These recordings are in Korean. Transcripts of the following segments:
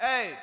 에이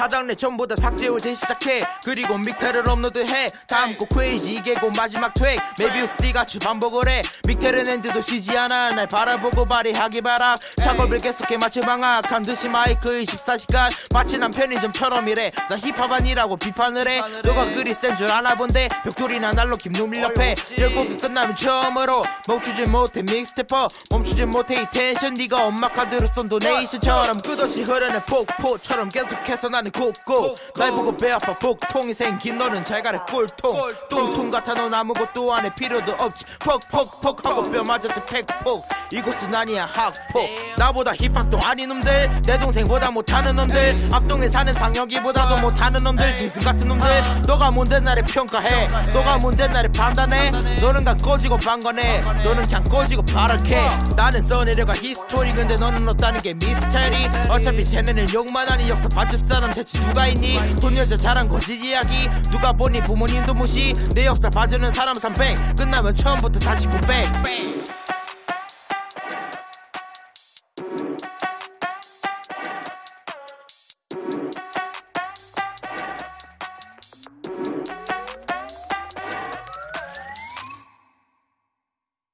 차장내 전부 다 삭제를 재시작해. 그리고 믹테를 업로드해. 다음 곡 크레이지 이게 곧 마지막 트랙. 메비우스 D같이 반복을 해. 믹테를 낸데도 쉬지 않아. 날 바라보고 발휘하기 바라. 작업을 계속해 마치 방학한 듯이 마이크 24시간. 마치 난 편의점처럼 이래. 나 힙합 아니라고 비판을 해. 너가 그리 센 줄 아나 본데 벽돌이나 날로 김누 밀렵해 열곡이 끝나면 처음으로 멈추지 못해 믹스테퍼. 멈추지 못해 이 텐션. 네가 엄마 카드로 쏜 도네이션처럼 끝없이 흐르는 폭포처럼 계속해서 나는 굽고 날 보고 배 아파 복통이 생긴 너는 잘 가래 꿀통. 뚱통 같아 넌 아무것도 안 해 필요도 없지. 퍽퍽퍽 하고 뼈 맞았지 팩폭. 이곳은 아니야 학폭. 나보다 힙합도 아닌 놈들. 내 동생보다 못하는 놈들. 앞동에 사는 상혁이보다도 못하는 놈들. 짐승 같은 놈들. 너가 뭔데 나를 평가해. 너가 뭔데 나를 판단해. 너는 다 꺼지고 방관해. 너는 그냥 꺼지고 바랄게 나는 써내려가 history. 근데 너는 없다는 게 mystery. 어차피 쟤네는 욕만 하니 역사 받을 사람 대체 누가 있니? 돈 여자 잘한 거짓 이야기? 누가 보니 부모님도 무시. 내 역사 봐주는 사람 300 끝나면 처음부터 다시 900